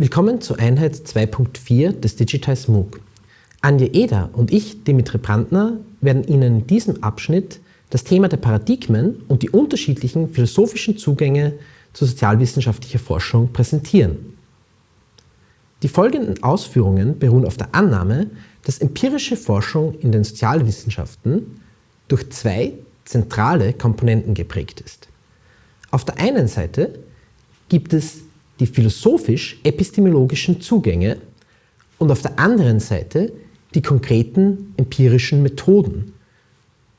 Willkommen zur Einheit 2.4 des Digitize MOOC. Anja Eder und ich, Dimitri Brandner, werden Ihnen in diesem Abschnitt das Thema der Paradigmen und die unterschiedlichen philosophischen Zugänge zur sozialwissenschaftlicher Forschung präsentieren. Die folgenden Ausführungen beruhen auf der Annahme, dass empirische Forschung in den Sozialwissenschaften durch zwei zentrale Komponenten geprägt ist. Auf der einen Seite gibt es die philosophisch-epistemologischen Zugänge und auf der anderen Seite die konkreten empirischen Methoden.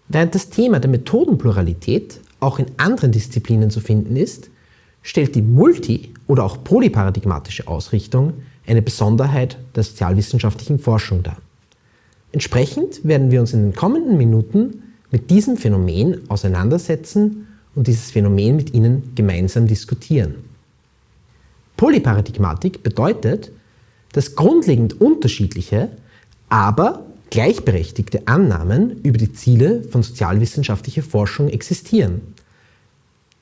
Während das Thema der Methodenpluralität auch in anderen Disziplinen zu finden ist, stellt die multi- oder auch polyparadigmatische Ausrichtung eine Besonderheit der sozialwissenschaftlichen Forschung dar. Entsprechend werden wir uns in den kommenden Minuten mit diesem Phänomen auseinandersetzen und dieses Phänomen mit Ihnen gemeinsam diskutieren. Polyparadigmatik bedeutet, dass grundlegend unterschiedliche, aber gleichberechtigte Annahmen über die Ziele von sozialwissenschaftlicher Forschung existieren.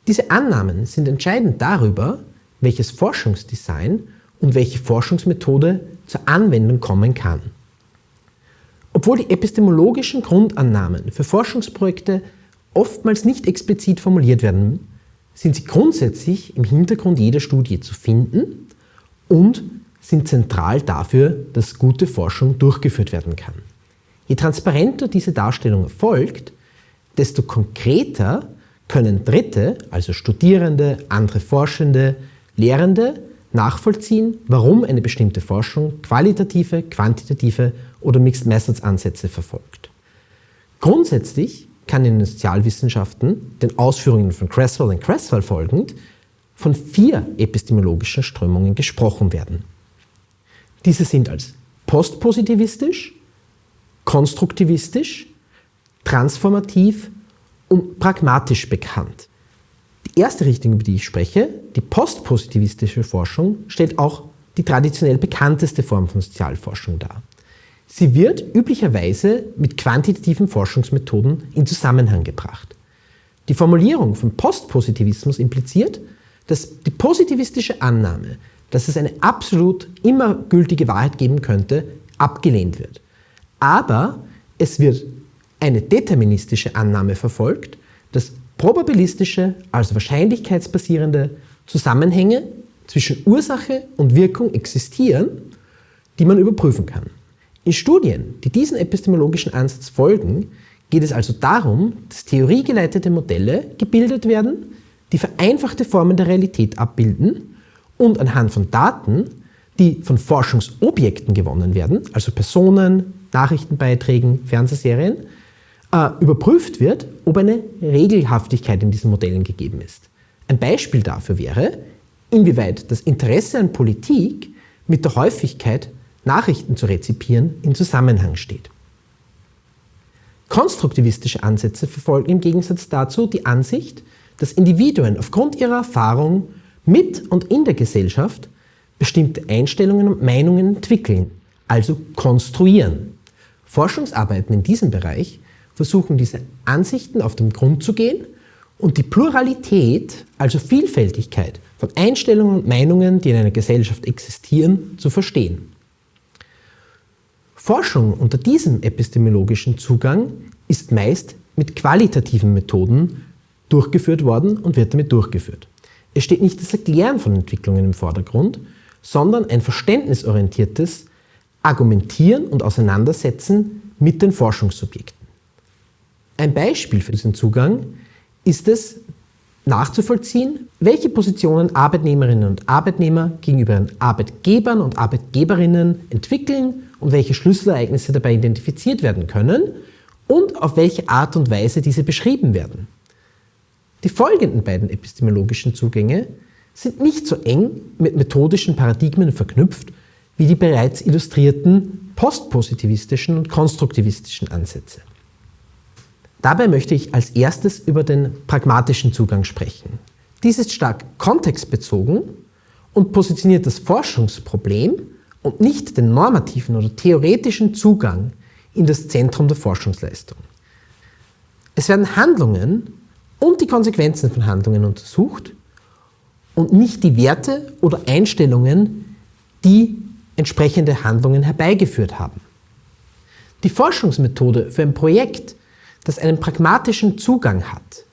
Diese Annahmen sind entscheidend darüber, welches Forschungsdesign und welche Forschungsmethode zur Anwendung kommen kann. Obwohl die epistemologischen Grundannahmen für Forschungsprojekte oftmals nicht explizit formuliert werden, sind sie grundsätzlich im Hintergrund jeder Studie zu finden und sind zentral dafür, dass gute Forschung durchgeführt werden kann. Je transparenter diese Darstellung erfolgt, desto konkreter können Dritte, also Studierende, andere Forschende, Lehrende, nachvollziehen, warum eine bestimmte Forschung qualitative, quantitative oder Mixed Methods Ansätze verfolgt. Grundsätzlich kann in den Sozialwissenschaften, den Ausführungen von Cresswell und Cresswell folgend, von vier epistemologischen Strömungen gesprochen werden. Diese sind als postpositivistisch, konstruktivistisch, transformativ und pragmatisch bekannt. Die erste Richtung, über die ich spreche, die postpositivistische Forschung, stellt auch die traditionell bekannteste Form von Sozialforschung dar. Sie wird üblicherweise mit quantitativen Forschungsmethoden in Zusammenhang gebracht. Die Formulierung von Postpositivismus impliziert, dass die positivistische Annahme, dass es eine absolut immer gültige Wahrheit geben könnte, abgelehnt wird. Aber es wird eine deterministische Annahme verfolgt, dass probabilistische, also wahrscheinlichkeitsbasierende Zusammenhänge zwischen Ursache und Wirkung existieren, die man überprüfen kann. In Studien, die diesen epistemologischen Ansatz folgen, geht es also darum, dass theoriegeleitete Modelle gebildet werden, die vereinfachte Formen der Realität abbilden und anhand von Daten, die von Forschungsobjekten gewonnen werden, also Personen, Nachrichtenbeiträgen, Fernsehserien, äh, überprüft wird, ob eine Regelhaftigkeit in diesen Modellen gegeben ist. Ein Beispiel dafür wäre, inwieweit das Interesse an Politik mit der Häufigkeit Nachrichten zu rezipieren, in Zusammenhang steht. Konstruktivistische Ansätze verfolgen im Gegensatz dazu die Ansicht, dass Individuen aufgrund ihrer Erfahrung mit und in der Gesellschaft bestimmte Einstellungen und Meinungen entwickeln, also konstruieren. Forschungsarbeiten in diesem Bereich versuchen diese Ansichten auf den Grund zu gehen und die Pluralität, also Vielfältigkeit von Einstellungen und Meinungen, die in einer Gesellschaft existieren, zu verstehen. Forschung unter diesem epistemologischen Zugang ist meist mit qualitativen Methoden durchgeführt worden und wird damit durchgeführt. Es steht nicht das Erklären von Entwicklungen im Vordergrund, sondern ein verständnisorientiertes Argumentieren und Auseinandersetzen mit den Forschungssubjekten. Ein Beispiel für diesen Zugang ist es, nachzuvollziehen, welche Positionen Arbeitnehmerinnen und Arbeitnehmer gegenüber Arbeitgebern und Arbeitgeberinnen entwickeln und welche Schlüsselereignisse dabei identifiziert werden können und auf welche Art und Weise diese beschrieben werden. Die folgenden beiden epistemologischen Zugänge sind nicht so eng mit methodischen Paradigmen verknüpft wie die bereits illustrierten postpositivistischen und konstruktivistischen Ansätze. Dabei möchte ich als erstes über den pragmatischen Zugang sprechen. Dies ist stark kontextbezogen und positioniert das Forschungsproblem und nicht den normativen oder theoretischen Zugang in das Zentrum der Forschungsleistung. Es werden Handlungen und die Konsequenzen von Handlungen untersucht und nicht die Werte oder Einstellungen, die entsprechende Handlungen herbeigeführt haben. Die Forschungsmethode für ein Projekt, das einen pragmatischen Zugang hat,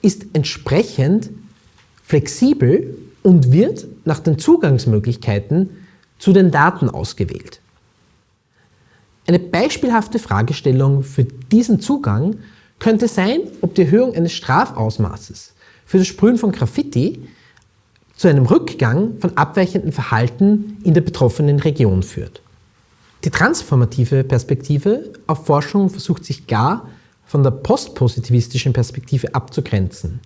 ist entsprechend flexibel und wird nach den Zugangsmöglichkeiten zu den Daten ausgewählt. Eine beispielhafte Fragestellung für diesen Zugang könnte sein, ob die Erhöhung eines Strafausmaßes für das Sprühen von Graffiti zu einem Rückgang von abweichenden Verhalten in der betroffenen Region führt. Die transformative Perspektive auf Forschung versucht sich gar von der postpositivistischen Perspektive abzugrenzen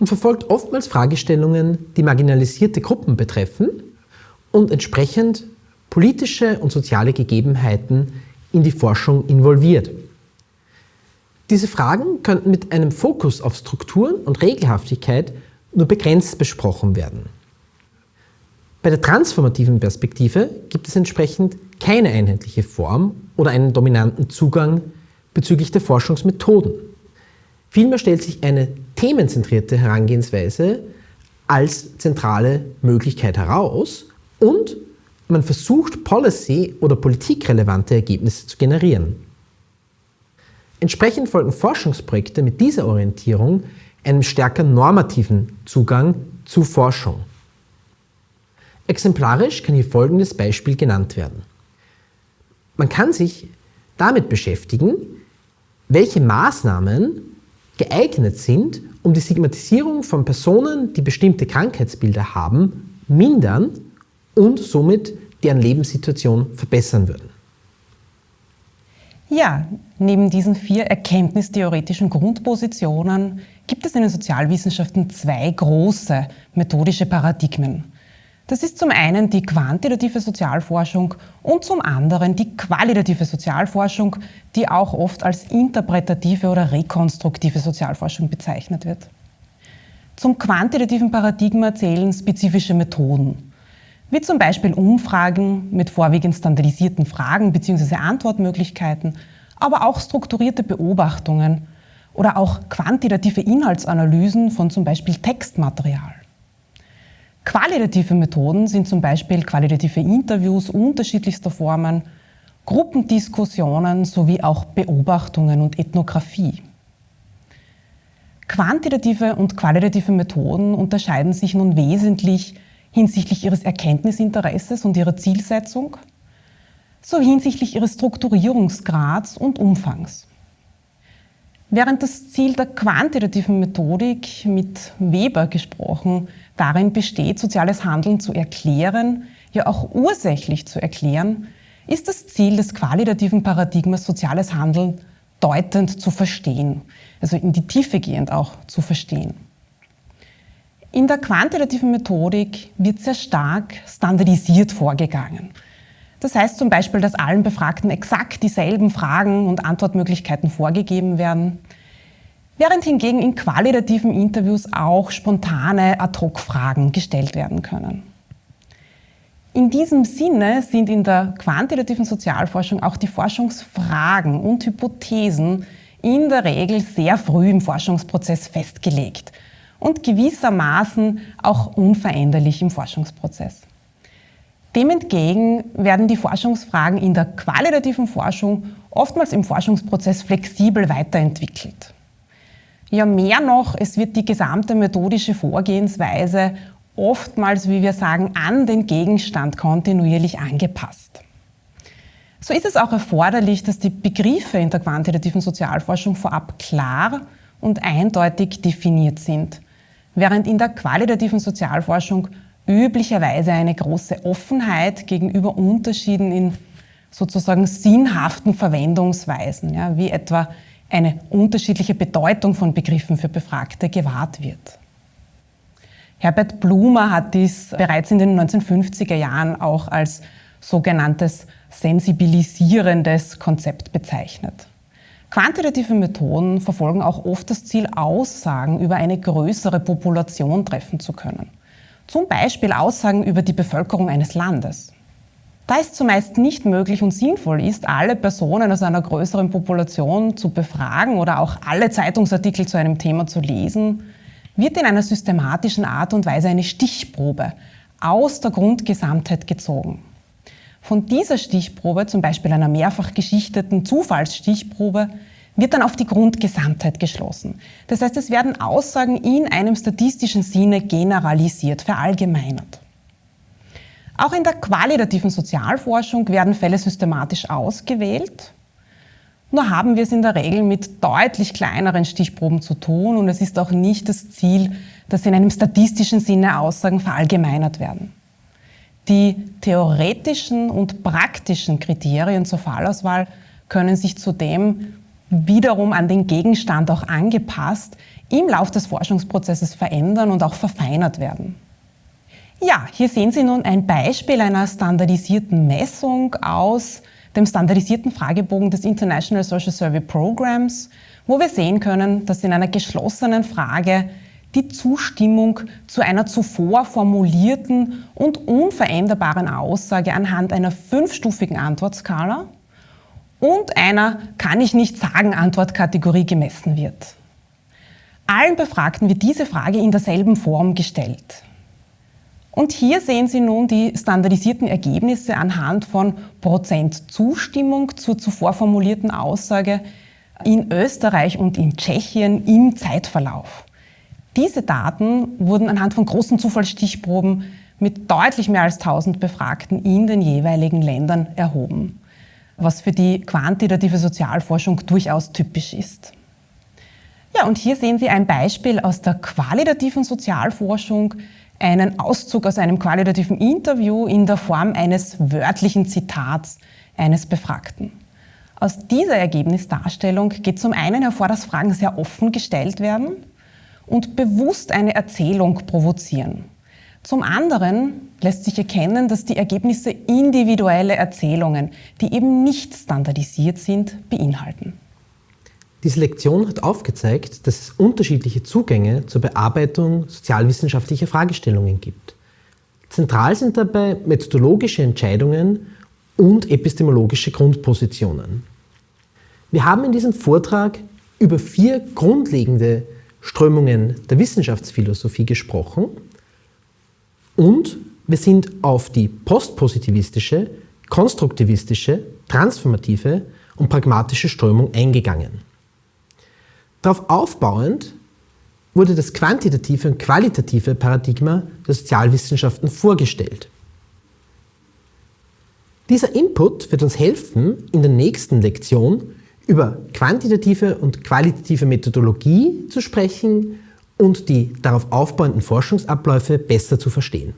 und verfolgt oftmals Fragestellungen, die marginalisierte Gruppen betreffen und entsprechend politische und soziale Gegebenheiten in die Forschung involviert. Diese Fragen könnten mit einem Fokus auf Strukturen und Regelhaftigkeit nur begrenzt besprochen werden. Bei der transformativen Perspektive gibt es entsprechend keine einheitliche Form oder einen dominanten Zugang bezüglich der Forschungsmethoden. Vielmehr stellt sich eine themenzentrierte Herangehensweise als zentrale Möglichkeit heraus und man versucht, policy- oder politikrelevante Ergebnisse zu generieren. Entsprechend folgen Forschungsprojekte mit dieser Orientierung einem stärker normativen Zugang zu Forschung. Exemplarisch kann hier folgendes Beispiel genannt werden. Man kann sich damit beschäftigen, welche Maßnahmen geeignet sind, um die Stigmatisierung von Personen, die bestimmte Krankheitsbilder haben, mindern und somit deren Lebenssituation verbessern würden. Ja, neben diesen vier erkenntnistheoretischen Grundpositionen gibt es in den Sozialwissenschaften zwei große methodische Paradigmen. Das ist zum einen die quantitative Sozialforschung und zum anderen die qualitative Sozialforschung, die auch oft als interpretative oder rekonstruktive Sozialforschung bezeichnet wird. Zum quantitativen Paradigma zählen spezifische Methoden, wie zum Beispiel Umfragen mit vorwiegend standardisierten Fragen bzw. Antwortmöglichkeiten, aber auch strukturierte Beobachtungen oder auch quantitative Inhaltsanalysen von zum Beispiel Textmaterial. Qualitative Methoden sind zum Beispiel qualitative Interviews unterschiedlichster Formen, Gruppendiskussionen sowie auch Beobachtungen und Ethnographie. Quantitative und qualitative Methoden unterscheiden sich nun wesentlich hinsichtlich ihres Erkenntnisinteresses und ihrer Zielsetzung, so hinsichtlich ihres Strukturierungsgrads und Umfangs. Während das Ziel der quantitativen Methodik, mit Weber gesprochen, darin besteht, soziales Handeln zu erklären, ja auch ursächlich zu erklären, ist das Ziel des qualitativen Paradigmas soziales Handeln deutend zu verstehen, also in die Tiefe gehend auch zu verstehen. In der quantitativen Methodik wird sehr stark standardisiert vorgegangen. Das heißt zum Beispiel, dass allen Befragten exakt dieselben Fragen und Antwortmöglichkeiten vorgegeben werden, während hingegen in qualitativen Interviews auch spontane Ad-hoc-Fragen gestellt werden können. In diesem Sinne sind in der quantitativen Sozialforschung auch die Forschungsfragen und Hypothesen in der Regel sehr früh im Forschungsprozess festgelegt und gewissermaßen auch unveränderlich im Forschungsprozess. Dem entgegen werden die Forschungsfragen in der qualitativen Forschung oftmals im Forschungsprozess flexibel weiterentwickelt. Ja, mehr noch, es wird die gesamte methodische Vorgehensweise oftmals, wie wir sagen, an den Gegenstand kontinuierlich angepasst. So ist es auch erforderlich, dass die Begriffe in der quantitativen Sozialforschung vorab klar und eindeutig definiert sind, während in der qualitativen Sozialforschung üblicherweise eine große Offenheit gegenüber Unterschieden in sozusagen sinnhaften Verwendungsweisen, ja, wie etwa eine unterschiedliche Bedeutung von Begriffen für Befragte gewahrt wird. Herbert Blumer hat dies bereits in den 1950er Jahren auch als sogenanntes sensibilisierendes Konzept bezeichnet. Quantitative Methoden verfolgen auch oft das Ziel, Aussagen über eine größere Population treffen zu können. Zum Beispiel Aussagen über die Bevölkerung eines Landes. Da es zumeist nicht möglich und sinnvoll ist, alle Personen aus einer größeren Population zu befragen oder auch alle Zeitungsartikel zu einem Thema zu lesen, wird in einer systematischen Art und Weise eine Stichprobe aus der Grundgesamtheit gezogen. Von dieser Stichprobe, zum Beispiel einer mehrfach geschichteten Zufallsstichprobe, wird dann auf die Grundgesamtheit geschlossen. Das heißt, es werden Aussagen in einem statistischen Sinne generalisiert, verallgemeinert. Auch in der qualitativen Sozialforschung werden Fälle systematisch ausgewählt. Nur haben wir es in der Regel mit deutlich kleineren Stichproben zu tun und es ist auch nicht das Ziel, dass in einem statistischen Sinne Aussagen verallgemeinert werden. Die theoretischen und praktischen Kriterien zur Fallauswahl können sich zudem wiederum an den Gegenstand auch angepasst, im Lauf des Forschungsprozesses verändern und auch verfeinert werden. Ja, hier sehen Sie nun ein Beispiel einer standardisierten Messung aus dem standardisierten Fragebogen des International Social Survey Programs, wo wir sehen können, dass in einer geschlossenen Frage die Zustimmung zu einer zuvor formulierten und unveränderbaren Aussage anhand einer fünfstufigen Antwortskala und einer kann ich nicht sagen Antwortkategorie gemessen wird. Allen Befragten wird diese Frage in derselben Form gestellt. Und hier sehen Sie nun die standardisierten Ergebnisse anhand von Prozent Zustimmung zur zuvor formulierten Aussage in Österreich und in Tschechien im Zeitverlauf. Diese Daten wurden anhand von großen Zufallsstichproben mit deutlich mehr als 1000 Befragten in den jeweiligen Ländern erhoben was für die quantitative Sozialforschung durchaus typisch ist. Ja, und hier sehen Sie ein Beispiel aus der qualitativen Sozialforschung, einen Auszug aus einem qualitativen Interview in der Form eines wörtlichen Zitats eines Befragten. Aus dieser Ergebnisdarstellung geht zum einen hervor, dass Fragen sehr offen gestellt werden und bewusst eine Erzählung provozieren. Zum anderen lässt sich erkennen, dass die Ergebnisse individuelle Erzählungen, die eben nicht standardisiert sind, beinhalten. Diese Lektion hat aufgezeigt, dass es unterschiedliche Zugänge zur Bearbeitung sozialwissenschaftlicher Fragestellungen gibt. Zentral sind dabei methodologische Entscheidungen und epistemologische Grundpositionen. Wir haben in diesem Vortrag über vier grundlegende Strömungen der Wissenschaftsphilosophie gesprochen und wir sind auf die postpositivistische, konstruktivistische, transformative und pragmatische Strömung eingegangen. Darauf aufbauend wurde das quantitative und qualitative Paradigma der Sozialwissenschaften vorgestellt. Dieser Input wird uns helfen, in der nächsten Lektion über quantitative und qualitative Methodologie zu sprechen und die darauf aufbauenden Forschungsabläufe besser zu verstehen.